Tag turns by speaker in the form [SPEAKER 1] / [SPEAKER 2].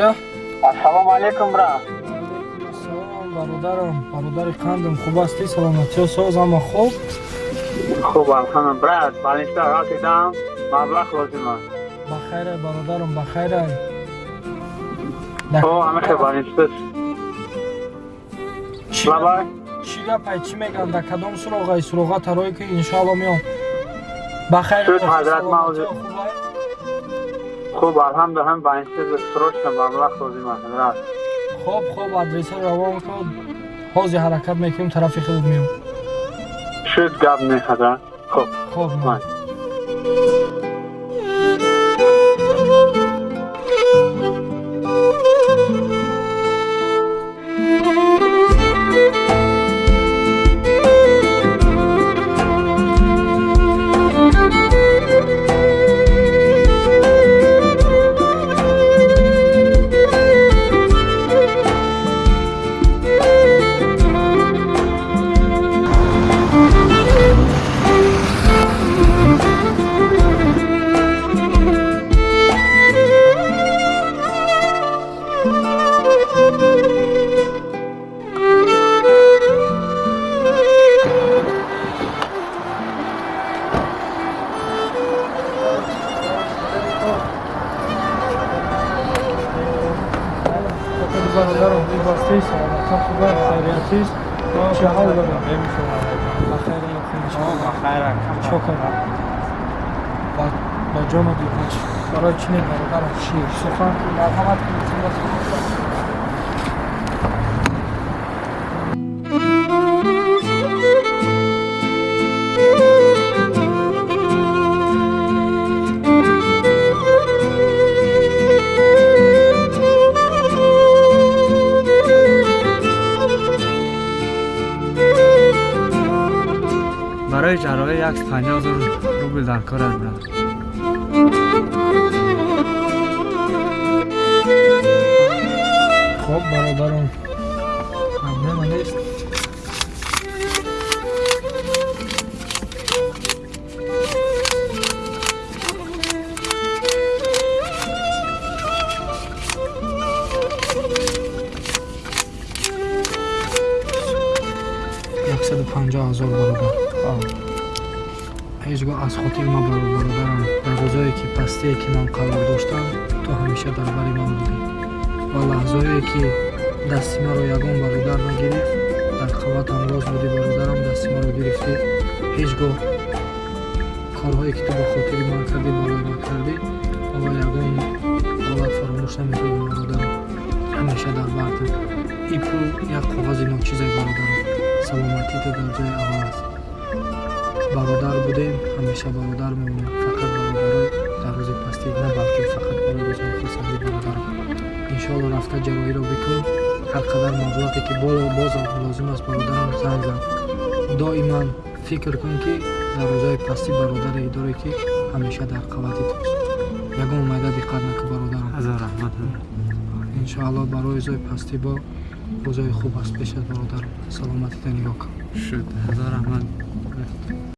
[SPEAKER 1] алё
[SPEAKER 2] ассалому алайкум бра.
[SPEAKER 1] Салом бародарам. Бародари қандам? Хуб ҳастӣ саломатиё соз ама хуб?
[SPEAKER 2] Хуб алҳамду брат балинчта ратидам маблағ лозим аст
[SPEAKER 1] бахайрай бародарам бахайрай
[SPEAKER 2] о ҳамеша балинчтаст лабай
[SPEAKER 1] чӣ гапай чӣ мегӯям? Дар кадом суроғаи суроға тарое ки иншоалло меом бахайр
[SPEAKER 2] шуд ҳазрат мавзу خب هم به این چیز سرشتم به وقت خوزی
[SPEAKER 1] خوب خوب خب, خب، ادرسه روان کن. حوزی حرکت میکیم طرف
[SPEAKER 2] خود میام شد گب میخدا
[SPEAKER 1] خوب خوب من. این باستی سلامت خوبه خیریتی است چه حال داره بخیر
[SPEAKER 2] بخیر
[SPEAKER 1] شکر با جام دیگه برای چی برادرم شیر سخن مرحمت کنید
[SPEAKER 3] ҷарроҳӣ як панҷоҳ рубл дар кор аст
[SPEAKER 1] хуб бародарам проблема нест яксаду панҷоҳ ҳазор бародар ҳеҷ гоҳ аз хотир мабаро бародарам. Дар рӯзое ки пастие ки ман қарор доштам ту ҳамеша дар бари ман будӣ. Ва лаҳзое ки дасти маро ягон бародар нагирифт дар қаватам лоз будӣ бародарам дасти маро гирифтӣ. Ҳеҷ гоҳ корҳое ки ту ба хотири ман кардӣ барои ман кардӣ ва ягон ҳолат фаромӯш намекунам бародарам. Ҳамеша дар бартам и пул як коғази ночизай бародарам. Саломатиту дар ҷои аввал аст бародар будем. Ҳамеша бародар мемонем фақат бародаро дар рӯзи пастӣ на балки фақат барои рӯзҳои хурсандӣ бародарам иншоалло рафта ҷароҳиро бикун ҳар қадар маблағе ки боз лозим аст бародарам занг зан. Доиман фикр кун ки дар рӯзҳои пастӣ бародаре доре ки ҳамеша дар қавати туст ягон майда диққат накун бародарам. Иншоалло барои рӯзҳои пастӣ бо рӯзҳои хуб аст пеш аз бародарам. Саломатита нигоҳ кун.
[SPEAKER 3] Шуд ҳазор раҳмат